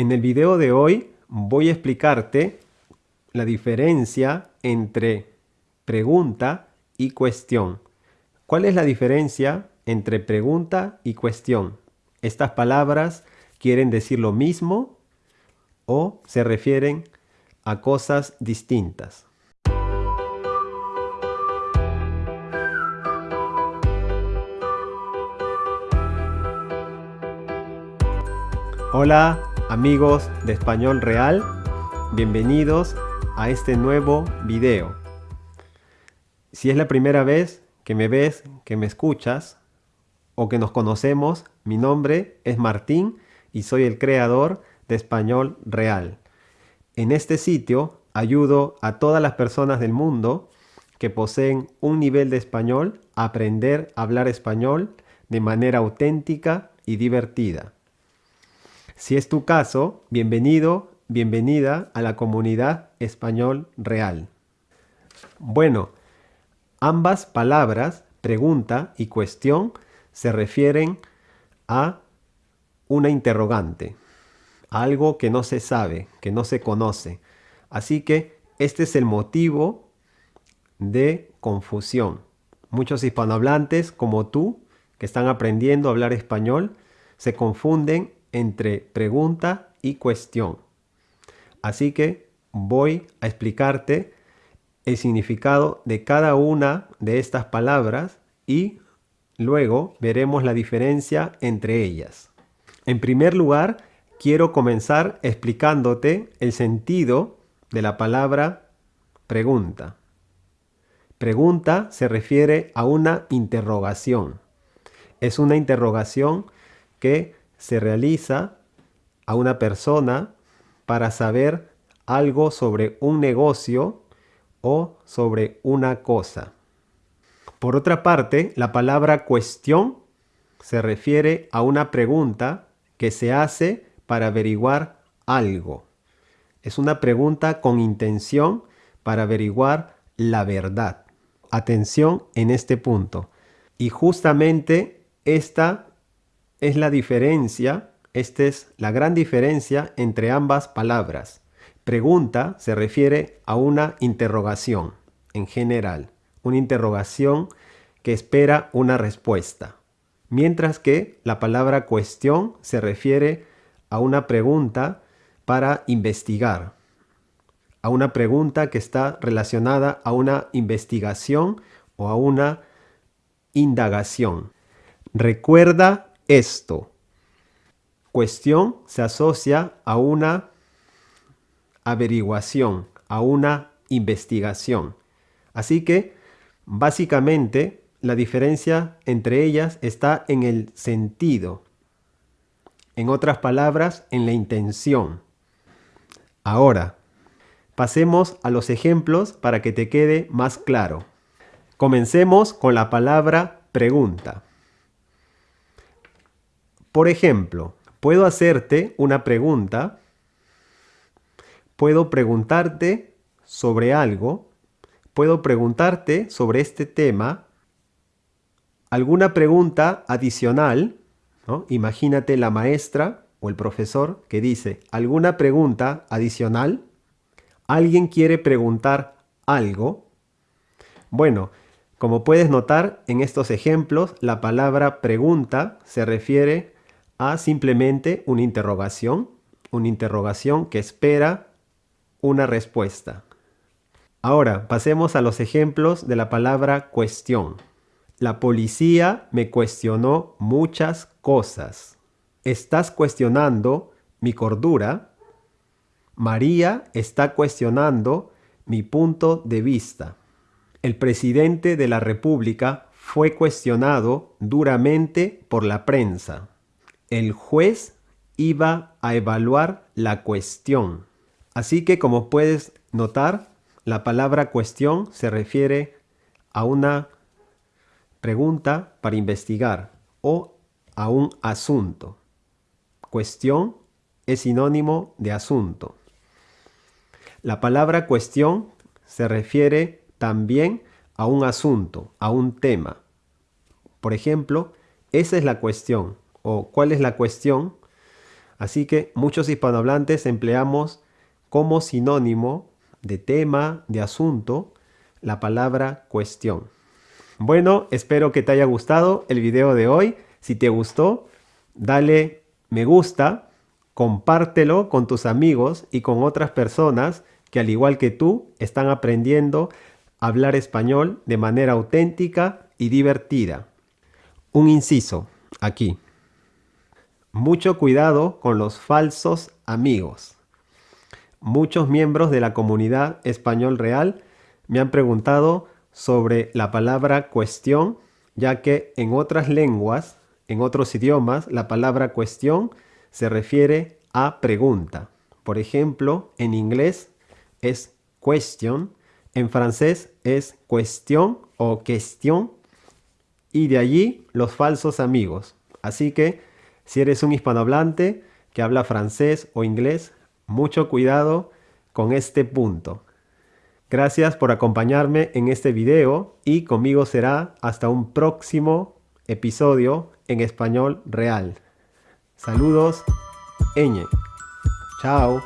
En el video de hoy voy a explicarte la diferencia entre pregunta y cuestión. ¿Cuál es la diferencia entre pregunta y cuestión? ¿Estas palabras quieren decir lo mismo o se refieren a cosas distintas? Hola amigos de Español Real, bienvenidos a este nuevo video. Si es la primera vez que me ves, que me escuchas o que nos conocemos, mi nombre es Martín y soy el creador de Español Real. En este sitio ayudo a todas las personas del mundo que poseen un nivel de español a aprender a hablar español de manera auténtica y divertida. Si es tu caso, bienvenido, bienvenida a la comunidad español real. Bueno, ambas palabras, pregunta y cuestión, se refieren a una interrogante, algo que no se sabe, que no se conoce. Así que este es el motivo de confusión. Muchos hispanohablantes como tú, que están aprendiendo a hablar español, se confunden entre pregunta y cuestión. Así que voy a explicarte el significado de cada una de estas palabras y luego veremos la diferencia entre ellas. En primer lugar, quiero comenzar explicándote el sentido de la palabra pregunta. Pregunta se refiere a una interrogación. Es una interrogación que se realiza a una persona para saber algo sobre un negocio o sobre una cosa. Por otra parte, la palabra cuestión se refiere a una pregunta que se hace para averiguar algo. Es una pregunta con intención para averiguar la verdad. Atención en este punto. Y justamente esta es la diferencia, esta es la gran diferencia entre ambas palabras. Pregunta se refiere a una interrogación en general, una interrogación que espera una respuesta. Mientras que la palabra cuestión se refiere a una pregunta para investigar, a una pregunta que está relacionada a una investigación o a una indagación. Recuerda esto. Cuestión se asocia a una averiguación, a una investigación. Así que, básicamente, la diferencia entre ellas está en el sentido. En otras palabras, en la intención. Ahora, pasemos a los ejemplos para que te quede más claro. Comencemos con la palabra pregunta. Por ejemplo, puedo hacerte una pregunta, puedo preguntarte sobre algo, puedo preguntarte sobre este tema, alguna pregunta adicional, imagínate la maestra o el profesor que dice alguna pregunta adicional, alguien quiere preguntar algo, bueno, como puedes notar en estos ejemplos, la palabra pregunta se refiere a simplemente una interrogación, una interrogación que espera una respuesta. Ahora, pasemos a los ejemplos de la palabra cuestión. La policía me cuestionó muchas cosas. ¿Estás cuestionando mi cordura? María está cuestionando mi punto de vista. El presidente de la República fue cuestionado duramente por la prensa el juez iba a evaluar la cuestión. Así que como puedes notar, la palabra cuestión se refiere a una pregunta para investigar o a un asunto. Cuestión es sinónimo de asunto. La palabra cuestión se refiere también a un asunto, a un tema. Por ejemplo, esa es la cuestión o cuál es la cuestión, Así que muchos hispanohablantes empleamos como sinónimo de tema, de asunto, la palabra cuestión. Bueno, espero que te haya gustado el video de hoy. Si te gustó, dale me gusta, compártelo con tus amigos y con otras personas que al igual que tú están aprendiendo a hablar español de manera auténtica y divertida. Un inciso aquí. Mucho cuidado con los falsos amigos. Muchos miembros de la comunidad español real me han preguntado sobre la palabra cuestión, ya que en otras lenguas, en otros idiomas, la palabra cuestión se refiere a pregunta. Por ejemplo, en inglés es question, en francés es cuestión o question, y de allí los falsos amigos. Así que si eres un hispanohablante que habla francés o inglés, mucho cuidado con este punto. Gracias por acompañarme en este video y conmigo será hasta un próximo episodio en español real. Saludos, Eñe. Chao.